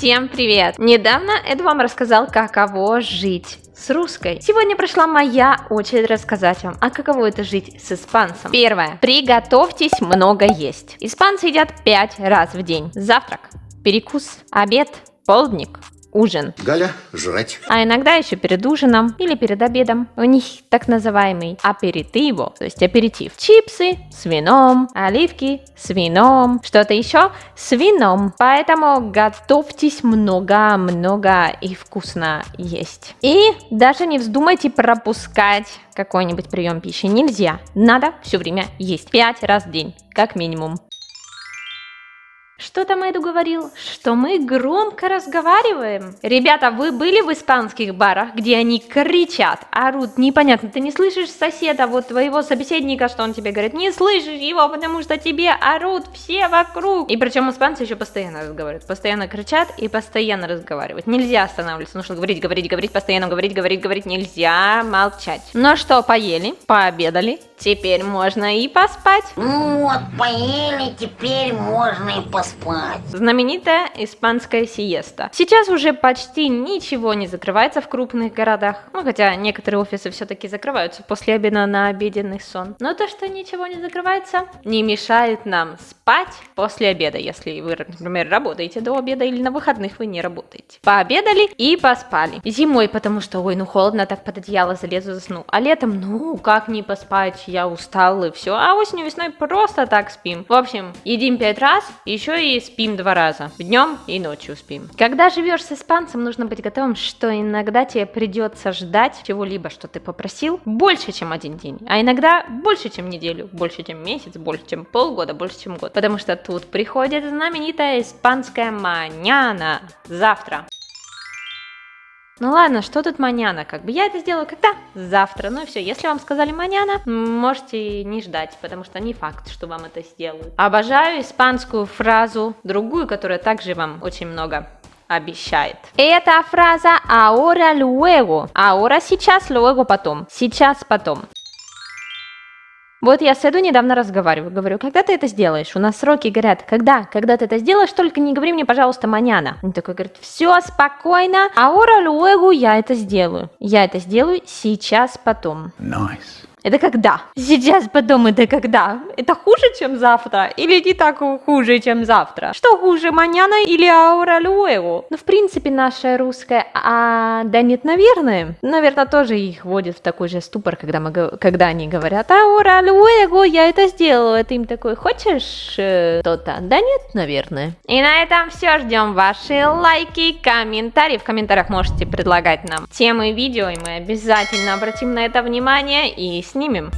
Всем привет! Недавно Эд вам рассказал, каково жить с русской. Сегодня пришла моя очередь рассказать вам, а каково это жить с испанцем. Первое. Приготовьтесь много есть. Испанцы едят 5 раз в день. Завтрак, перекус, обед, полдник, ужин. Галя, жрать. А иногда еще перед ужином или перед обедом. У них так называемый аперитиво, то есть аперитив. Чипсы с вином, оливки с вином, что-то еще с вином. Поэтому готовьтесь много-много и вкусно есть. И даже не вздумайте пропускать какой-нибудь прием пищи. Нельзя. Надо все время есть. Пять раз в день, как минимум. Что там Эду говорил? Что мы громко разговариваем. Ребята, вы были в испанских барах, где они кричат, орут, непонятно, ты не слышишь соседа, вот твоего собеседника, что он тебе говорит, не слышишь его, потому что тебе орут все вокруг. И причем испанцы еще постоянно разговаривают, постоянно кричат и постоянно разговаривают. Нельзя останавливаться, нужно говорить, говорить, говорить, постоянно говорить, говорить, говорить, нельзя молчать. Ну что, поели, пообедали, теперь можно и поспать. Ну вот, поели, теперь можно и поспать спать. Знаменитая испанская сиеста. Сейчас уже почти ничего не закрывается в крупных городах. Ну, хотя некоторые офисы все-таки закрываются после обеда на обеденный сон. Но то, что ничего не закрывается, не мешает нам спать после обеда, если вы, например, работаете до обеда или на выходных вы не работаете. Пообедали и поспали. Зимой, потому что, ой, ну холодно, так под одеяло залезу, засну. А летом, ну, как не поспать, я устал и все. А осенью, весной просто так спим. В общем, едим пять раз, еще и спим два раза. Днем и ночью спим. Когда живешь с испанцем, нужно быть готовым, что иногда тебе придется ждать чего-либо, что ты попросил, больше, чем один день. А иногда больше, чем неделю, больше, чем месяц, больше, чем полгода, больше, чем год. Потому что тут приходит знаменитая испанская маняна. Завтра. Ну ладно, что тут маняна? Как бы я это сделаю когда? Завтра. Ну и все, если вам сказали маняна, можете не ждать, потому что не факт, что вам это сделают. Обожаю испанскую фразу, другую, которая также вам очень много обещает. Это фраза ahora luego. Ahora сейчас, luego потом. Сейчас потом. Вот я с Эду недавно разговариваю, говорю, когда ты это сделаешь? У нас сроки горят. Когда? Когда ты это сделаешь, только не говори мне, пожалуйста, маняна. Он такой говорит, все спокойно, а ора luego я это сделаю. Я это сделаю сейчас, потом. Nice. Это когда? Сейчас потом это когда? Это хуже, чем завтра? Или не так хуже, чем завтра? Что хуже, маняна или аура люэго? Ну, в принципе, наша русская, а, да нет, наверное. Наверное, тоже их вводит в такой же ступор, когда, мы, когда они говорят, аура люэго, я это сделала. Это им такой, хочешь э, то-то? Да нет, наверное. И на этом все. Ждем ваши лайки, комментарии. В комментариях можете предлагать нам темы видео, и мы обязательно обратим на это внимание и снимем.